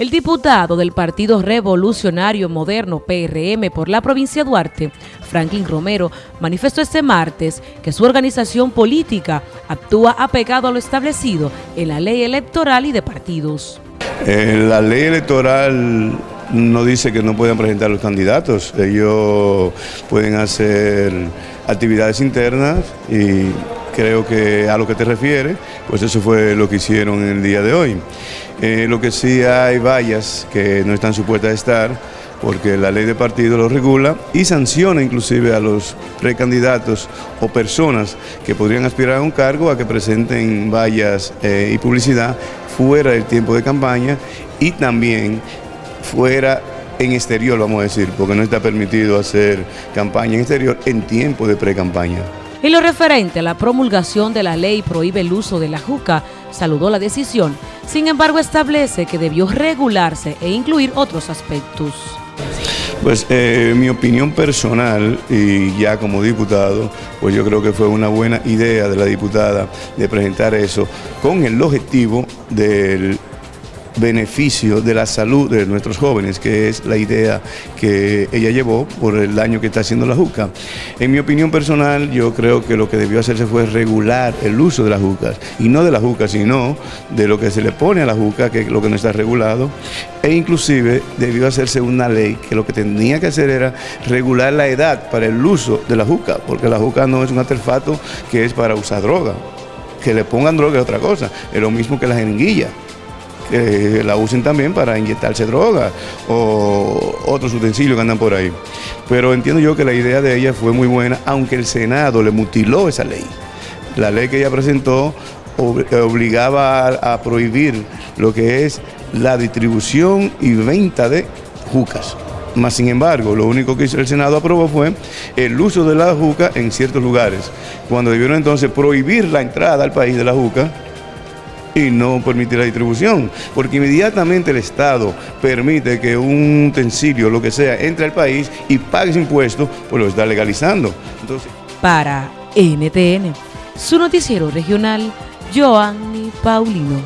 El diputado del Partido Revolucionario Moderno PRM por la provincia de Duarte, Franklin Romero, manifestó este martes que su organización política actúa apegado a lo establecido en la ley electoral y de partidos. Eh, la ley electoral no dice que no puedan presentar los candidatos, ellos pueden hacer actividades internas y creo que a lo que te refieres, pues eso fue lo que hicieron en el día de hoy. Eh, lo que sí hay vallas que no están supuestas a estar, porque la ley de partido lo regula y sanciona inclusive a los precandidatos o personas que podrían aspirar a un cargo a que presenten vallas eh, y publicidad fuera del tiempo de campaña y también fuera en exterior, vamos a decir, porque no está permitido hacer campaña en exterior en tiempo de pre-campaña. En lo referente a la promulgación de la ley prohíbe el uso de la juca, saludó la decisión, sin embargo establece que debió regularse e incluir otros aspectos. Pues eh, mi opinión personal y ya como diputado, pues yo creo que fue una buena idea de la diputada de presentar eso con el objetivo del beneficio de la salud de nuestros jóvenes, que es la idea que ella llevó por el daño que está haciendo la juca. En mi opinión personal, yo creo que lo que debió hacerse fue regular el uso de las jucas, y no de la juca, sino de lo que se le pone a la juca, que es lo que no está regulado, e inclusive debió hacerse una ley que lo que tenía que hacer era regular la edad para el uso de la juca, porque la juca no es un artefacto que es para usar droga. Que le pongan droga es otra cosa, es lo mismo que la jeringuilla la usen también para inyectarse droga o otros utensilios que andan por ahí. Pero entiendo yo que la idea de ella fue muy buena, aunque el Senado le mutiló esa ley. La ley que ella presentó obligaba a, prohibir lo que es la distribución y venta de jucas. Más sin embargo, lo único que el Senado aprobó fue el uso de la juca en ciertos lugares. Cuando debieron entonces prohibir la entrada al país de la juca, y no permitir la distribución, porque inmediatamente el Estado permite que un utensilio, lo que sea, entre al país y pague impuestos, pues lo está legalizando. Entonces... Para NTN, su noticiero regional, Joanny Paulino.